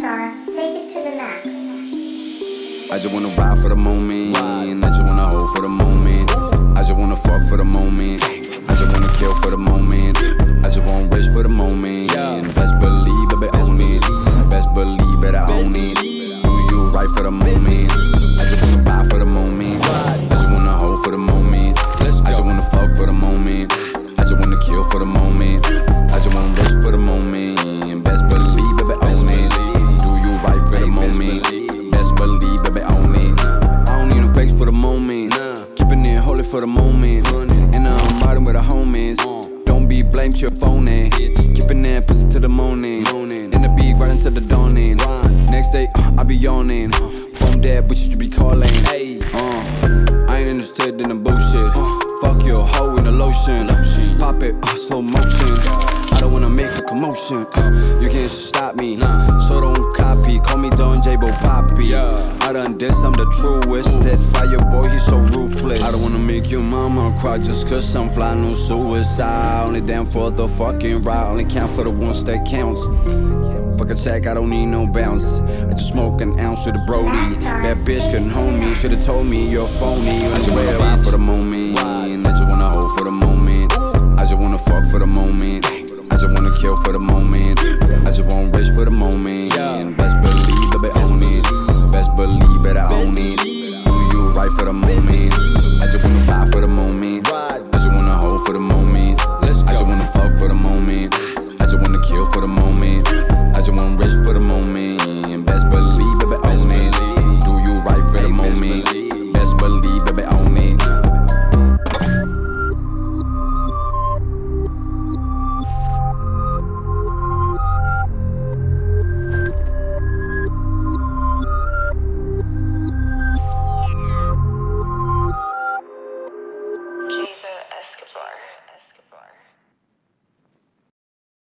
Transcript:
Maxstar, take it to the max. I just wanna ride for the moment. I just wanna hold for the moment. For the moment. And I'm riding with the homies. Don't be blamed, your phone in. Keeping that pussy to the morning. In the beat, right into the dawning. Next day, uh, I be yawning. Phone dead, but you be calling. Uh, I ain't interested in the bullshit. Fuck your hoe in the lotion. Pop it, uh, slow motion. I don't wanna make a commotion. Uh, you can't stop me. So don't copy. Call me Don J-Bo Poppy. I done this, I'm the truest. That fire boy, he's so ruthless. I don't wanna make your mama cry just cause I'm fly, no suicide. Only down for the fucking ride. Only count for the ones that counts. Fuck a check, I don't need no bounce. I just smoke an ounce with a Brody. That bitch couldn't hold me, should've told me you're phony. I just wanna ride for the moment. I just wanna hold for the moment. I just wanna fuck for the moment. I just wanna kill for the moment. mommy.